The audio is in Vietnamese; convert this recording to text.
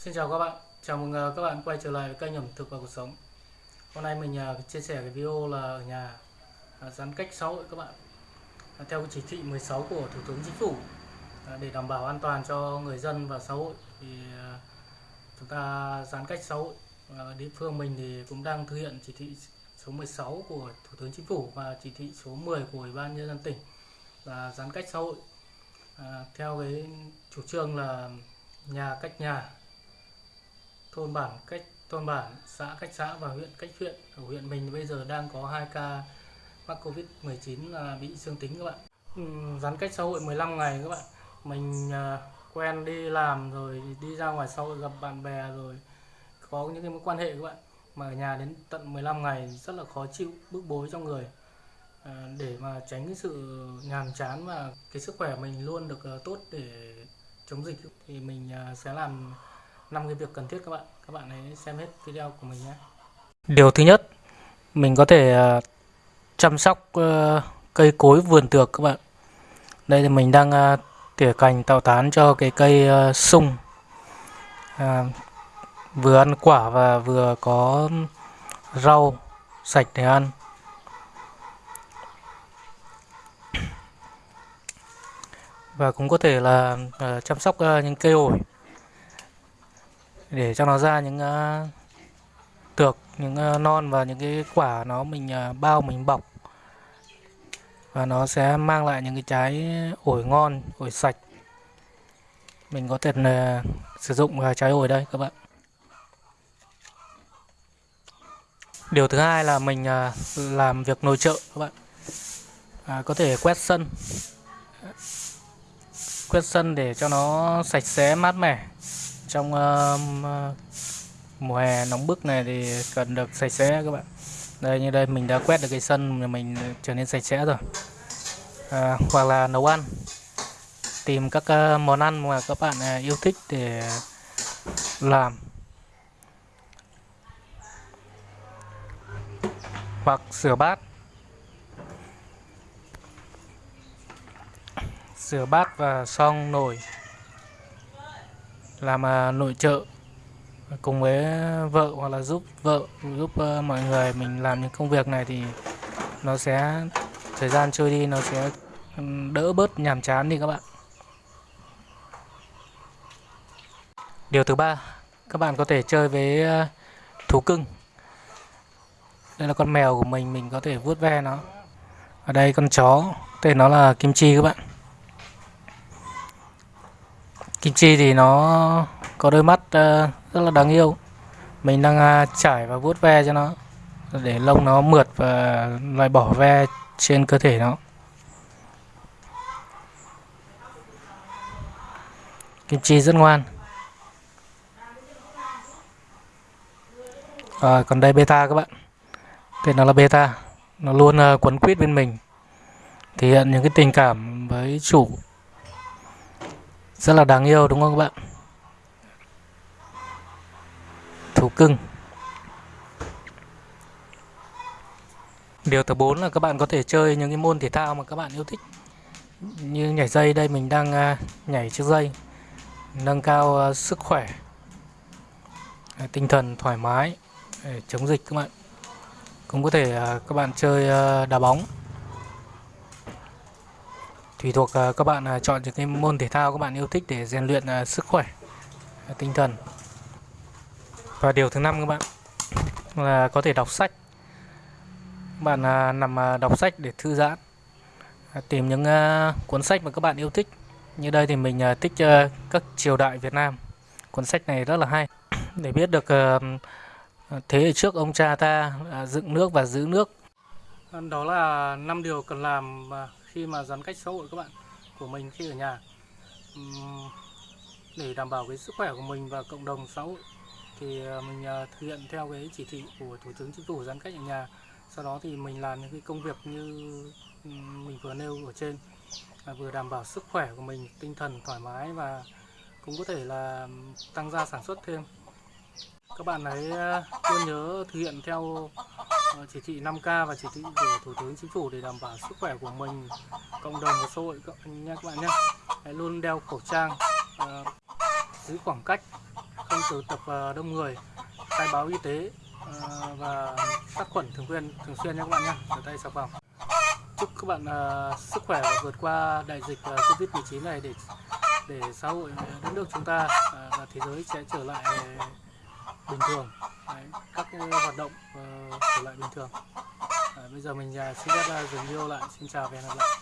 Xin chào các bạn, chào mừng à, các bạn quay trở lại với kênh ẩm thực và cuộc sống. Hôm nay mình à, chia sẻ cái video là ở nhà à, giãn cách xã hội các bạn. Theo chỉ thị 16 của Thủ tướng Chính phủ Để đảm bảo an toàn cho người dân và xã hội Thì chúng ta giãn cách xã hội. Ở địa phương mình thì cũng đang thực hiện chỉ thị số 16 của Thủ tướng Chính phủ Và chỉ thị số 10 của Ủy ban Nhân dân tỉnh Là giãn cách xã hội. À, Theo cái chủ trương là nhà cách nhà thôn bản cách thôn bản xã cách xã và huyện cách huyện. Ở huyện mình bây giờ đang có 2 ca mắc covid 19 là bị dương tính các bạn. Ừ, giãn cách xã hội 15 ngày các bạn. Mình à, quen đi làm rồi đi ra ngoài xã hội gặp bạn bè rồi có những cái mối quan hệ các bạn. Mà ở nhà đến tận 15 ngày rất là khó chịu bức bối trong người. À, để mà tránh cái sự nhàm chán và cái sức khỏe mình luôn được à, tốt để chống dịch. Thì mình à, sẽ làm năm cái việc cần thiết các bạn. Các bạn hãy xem hết video của mình nhé. Điều thứ nhất mình có thể ờ, chăm sóc ờ, cây cối vườn tược các bạn. Đây thì mình đang ờ, tỉa cành tạo tán cho cái cây sung. À, vừa ăn quả và vừa có rau sạch để ăn. Và cũng có thể là chăm sóc những cây ổi để cho nó ra những uh, tược những uh, non và những cái quả nó mình uh, bao mình bọc. Và nó sẽ mang lại những cái trái ổi ngon ổi sạch. Mình có thể uh, sử dụng uh, trái ổi đây các bạn. Điều thứ hai là mình uh, làm việc nội trợ các bạn. À, có thể quét sân. Quét sân để cho nó sạch sẽ mát mẻ trong ờ, ờ, mùa hè nóng bức này thì cần được sạch sẽ các bạn. Đây như đây mình đã quét được cái sân mà mình trở nên sạch sẽ rồi. À, hoặc là nấu ăn. Tìm các uh, món ăn mà các bạn uh, yêu thích để làm. Hoặc rửa bát. Rửa bát và xong nồi làm à, nội trợ cùng với vợ hoặc là giúp vợ, giúp ờ, mọi người mình làm những công việc này thì nó sẽ, thời gian trôi đi nó sẽ đỡ bớt nhàm chán đi các bạn. Điều thứ ba, các bạn có thể chơi với ờ, thú cưng. Đây là con mèo của mình mình có thể vuốt ve nó. Ở đây con chó, tên nó là kim chi các bạn. Kim chi thì nó có đôi mắt ờ, rất là đáng yêu. Mình đang ờ, trải và vuốt ve cho nó để lông nó mượt và loại bỏ ve trên cơ thể nó. Kim chi rất ngoan. Rồi còn đây beta các bạn. Tên nó là beta. Nó luôn ờ, quấn quýt bên mình. Thể hiện những cái tình cảm với chủ rất là đáng yêu, đúng không các bạn? Thú cưng. Điều thứ bốn là các bạn có thể chơi những cái môn thể thao mà các bạn yêu thích. Như nhảy dây, đây mình đang à, nhảy chiếc dây, nâng cao à, sức khỏe à, tinh thần thoải mái để chống dịch các bạn. Cũng có thể các bạn chơi đá bóng tùy thuộc à, các bạn à, chọn những cái môn thể thao các bạn yêu thích để rèn luyện à, sức khỏe tinh thần. Và điều thứ năm các bạn, là có thể đọc sách. Bạn nằm đọc sách để thư giãn tìm những cuốn sách mà các bạn yêu thích. Như đây thì mình thích các triều đại Việt Nam. Cuốn sách này rất là hay. Để biết được thế hệ trước ông cha ta dựng nước và giữ nước. Đó là năm điều cần làm khi mà giãn cách xã hội các bạn, của mình khi ở nhà. Để đảm bảo cái sức khỏe của mình và cộng đồng xã hội thì ờ, mình ờ, thực hiện theo cái chỉ thị của thủ tướng chính phủ giãn cách ở nhà. Sau đó thì mình làm những cái công việc như mình vừa nêu ở trên vừa đảm bảo sức khỏe của mình, tinh thần thoải mái và cũng có thể là tăng gia sản xuất thêm. Các bạn hãy ờ, luôn nhớ thực hiện theo Vâng, chỉ thị 5K và chỉ thị của Thủ tướng Chính phủ để đảm bảo sức khỏe của mình, cộng đồng và xã hội các- nha các bạn nhé. Hãy luôn đeo khẩu trang, uh, giữ khoảng cách, không tụ tập uh, đông người khai báo y tế uh, và sát khuẩn thường xuyên thường xuyên nha các bạn nhé rửa tay xà phòng chúc các bạn uh, sức khỏe và vượt qua đại dịch uh, covid 19 này để để xã hội đất nước chúng ta uh, và thế giới sẽ trở lại bình thường. Đấy, các cái hoạt động ờ, uh, trở lại bình thường. Đấy, bây giờ mình uh, xin phép uh, dừng video lại. Xin chào và hẹn gặp lại.